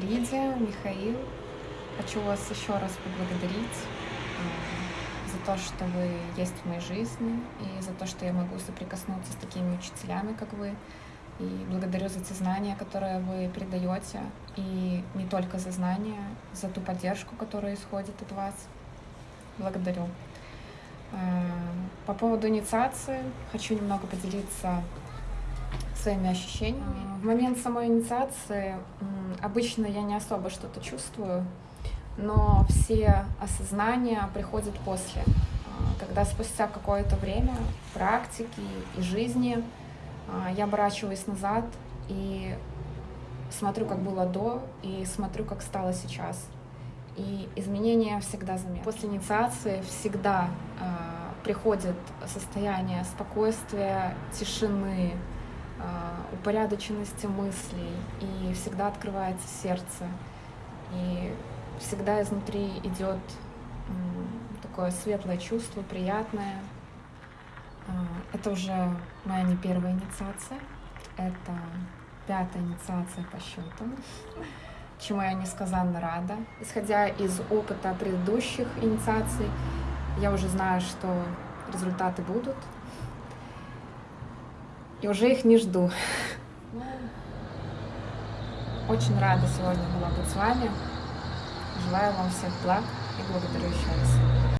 Лидия, Михаил, хочу вас еще раз поблагодарить э, за то, что вы есть в моей жизни, и за то, что я могу соприкоснуться с такими учителями, как вы. И благодарю за те знания, которые вы передаете, и не только за знания, за ту поддержку, которая исходит от вас. Благодарю. Э, По поводу инициации хочу немного поделиться своими ощущениями. В момент самой инициации обычно я не особо что-то чувствую, но все осознания приходят после, А, когда спустя какое-то время практики и жизни а, я оборачиваюсь назад и смотрю, как было до, и смотрю, как стало сейчас. И изменения всегда заметны. После инициации всегда а, приходит состояние спокойствия, тишины, а, упорядоченности мыслей, и всегда открывается сердце, и всегда изнутри идет такое светлое чувство, приятное. А, Это уже моя не первая инициация, это пятая инициация по счету, чему я несказанно рада. Исходя из опыта предыдущих инициаций, я уже знаю, что результаты будут, и уже их не жду. Очень рада сегодня была быть с вами. Желаю вам всех благ и благодарю еще раз.